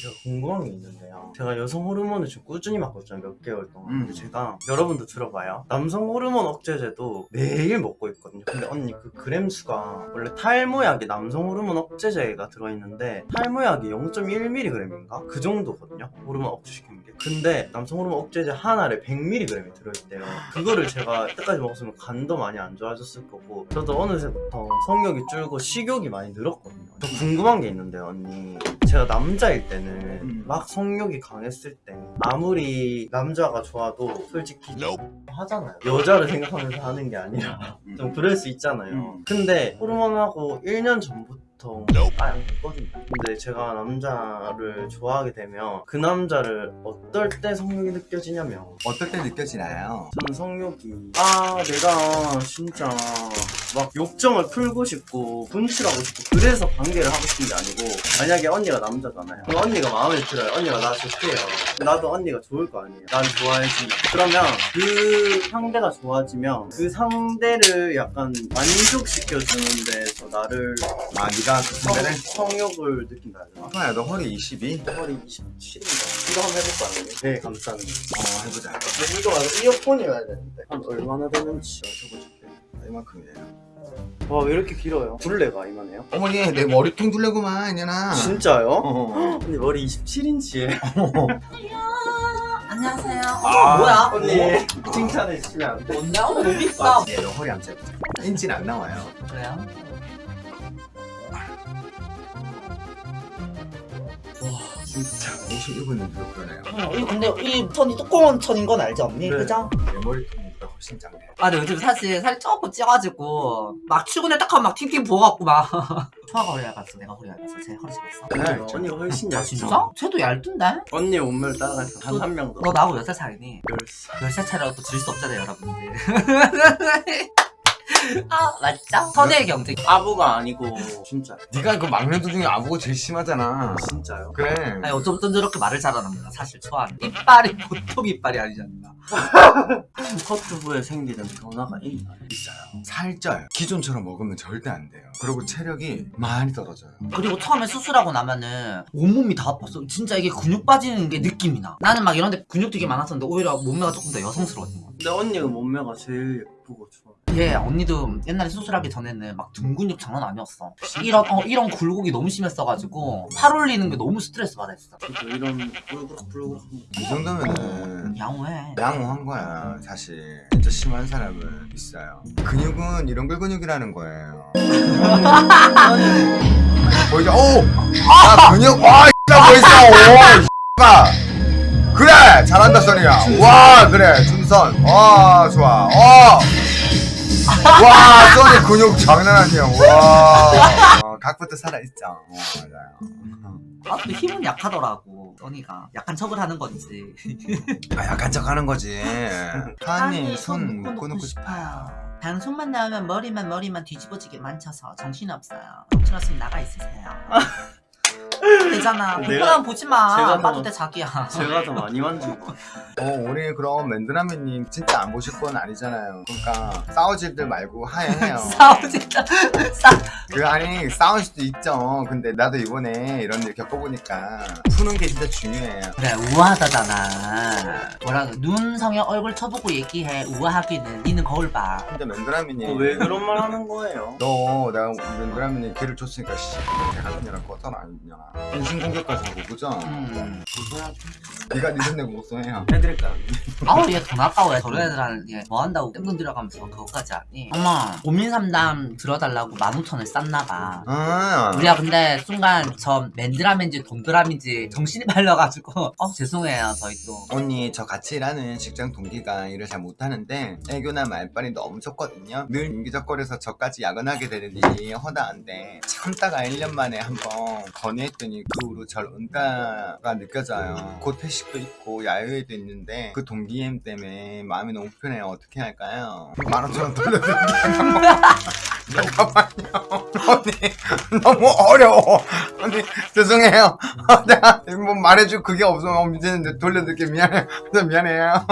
제가 궁금한 게 있는데요. 제가 여성 호르몬을 지금 꾸준히 맞거든요. 몇 개월 동안. 음. 근데 제가 여러분도 들어봐요. 남성 호르몬 억제제도 매일 먹고 있거든요. 근데 언니 그 그램 수가 원래 탈모약에 남성 호르몬 억제제가 들어있는데 탈모약이 0.1mg인가? 그 정도거든요. 호르몬 억제시키는 게. 근데 남성 호르몬 억제제 하나에 100mg이 들어있대요. 그거를 제가 이때까지 먹었으면 간도 많이 안 좋아졌을 거고 저도 어느새부터 성욕이 줄고 식욕이 많이 늘었거든요. 저 궁금한 게 있는데요, 언니. 제가 남자일 때는 음. 막 성욕이 강했을 때 아무리 남자가 좋아도 솔직히 하잖아요. 여자를 생각하면서 하는 게 아니라 좀 그럴 수 있잖아요. 음. 근데 호르몬하고 1년 전부터 아예 안 됐거든요. 근데 제가 남자를 좋아하게 되면 그 남자를 어떨 때 성욕이 느껴지냐면 어떨 때 느껴지나요? 저는 성욕이 아 내가 진짜 막 욕정을 풀고 싶고 분출하고 싶고 그래서 관계를 하고 싶은 게 아니고 만약에 언니가 남자잖아요. 그럼 언니가 마음에 들어요. 언니가 나 좋대요. 나도 언니가 좋을 거 아니에요. 난 좋아해지. 그러면 그 상대가 좋아지면 그 상대를 약간 만족시켜주는 데서 나를 아 네가 그 성, 선배를? 성욕을 느낀다? 형아야 너 허리 22? 허리 27인가? 이거 한번 해볼까 아니면? 네 감사합니다 어 해보자 근데 이거 말고 이어폰이어야 되는데 한 얼마나 되는지 여쭤보실게요 이만큼이에요 와 왜 이렇게 길어요? 둘레가 이만해요? 어머니 내 머리통 둘레구만 이년아 진짜요? 어. 언니 머리 27인치에 안녕하세요. 아, 뭐야? 언니 칭찬해 주시면 안 돼? 뭔데? 어, 너무 이쁘다. 예, 너 허리 한번 재보자 인치는 안 나와요 그래요? 진짜 51분인데도 그러네요 어, 이 근데 이 천이 두꺼운 천인 건 알지 언니? 네. 그죠? 내 머리통보다 훨씬 작네 아, 근데 요즘 사실 살 조금 찌가지고 막 출근에 딱 하면 막 팅팅 부어갖고 막 초아가 허리 얇았어 내가 허리 얇았어 제 허리 집었어 네, 언니 훨씬 아 얇죠? 진짜? 쟤도 얇던데? 언니 몸매를 따라가니까 한한명 더. 너 나하고 몇살 차이니? 열살. 열살 차이라고 또 질 수 없잖아요 여러분들 아 맞죠? 선의 경쟁 아부가 아니고 진짜. 네가 그 막내들 중에 아부가 제일 심하잖아 진짜요? 그래 아니 어쩌면 저렇게 말을 잘하는구나 사실 초아는 이빨이 보통 이빨이 아니잖아 커트부에 생기는 변화가 있나요? 있어요. 살쪄요 기존처럼 먹으면 절대 안 돼요 그리고 체력이 많이 떨어져요 그리고 처음에 수술하고 나면은 온몸이 다 아팠어. 진짜 이게 근육 빠지는 게 느낌이 나. 나는 막 이런 데 근육 되게 많았었는데 오히려 몸매가 조금 더 여성스러워진 것 같아. 근데 언니가 몸매가 제일 예쁘고 좋아. 예, 언니도 옛날에 수술하기 전에는 막 등 근육 장난 아니었어. 이런 어, 이런 굴곡이 너무 심했어가지고 팔 올리는 게 너무 스트레스 받았어. 저도 이런 뿔그럭뿔그럭 이 정도면은 양호해. 양호한 거야 사실 진짜 심한 사람은 있어요 근육은 이런 걸 근육이라는 거예요 보이죠? 오! 아 근육 와 X가 보이죠? 오 X가 그래 잘한다 써니야. 와 그래 준선. 와 좋아. 어. 와 써니 근육 장난 아니야. 와. 어, 각부터 살아있죠 어, 맞아요. 아, 근데 힘은 약하더라고. 언니가 약한 척을 하는 건지. 아 약한 척 하는 거지. 하니 아니, 손 묶어놓고 묶어놓고 싶어요. 방송만 나오면 머리만 머리만 뒤집어지게 만져서 정신없어요. 정신없으면 나가 있으세요. 되잖아. 부끄러움 보지 마. 제가 봐도 뭐- 돼 자기야. 제가 더 많이 만지고. 어, 우리 그럼 맨드라미님 진짜 안 보실 건 아니잖아요. 그러니까 싸우지들 말고 하해해요. 싸우지다. 싸. 그 아니 싸울 수도 있죠. 근데 나도 이번에 이런 일 겪어보니까 푸는 게 진짜 중요해요. 그래 우아하다잖아. 뭐라 눈 성형 얼굴 쳐보고 얘기해. 우아하기는. 니는 거울 봐. 근데 어, 맨드라미님 왜 그런 말 하는 거예요? 너 내가 맨드라미님 기를 줬으니까 씨 같은 년아 꺼져라 아니냐. 인신 공격까지 하고 그죠? 음. 네가 니돈 내고 목소해요. 해드릴까요? 아우 얘 돈 아까워. 저런 애들한테 뭐 한다고 땡돈 들어가면서 그거까지 하니. 엄마 고민 상담 들어달라고 15,000을 쌌나 봐. 아, 우리가 근데 순간 저 맨드라민지 돈드라민지 정신이 팔려가지고 어 죄송해요 저희 또. 언니 저 같이 일하는 직장 동기가 일을 잘 못하는데 애교나 말빨이 너무 좋거든요. 늘 인기적거려서 저까지 야근하게 되는 일이 허다한데 참다가 1년 만에 한번 건의했더니 그 후로 절 은가가 느껴져요. 곧 회식도 있고 야유회도 있는데 그 동기엠 때문에 마음이 너무 편해요. 어떻게 할까요? 15,000원 돌려드릴게요 잠깐만요. 언니 너무 어려워. 언니 죄송해요. 내가 뭐 말해줄 그게 없으면 이제는 돌려드릴게. 미안해요 미안해요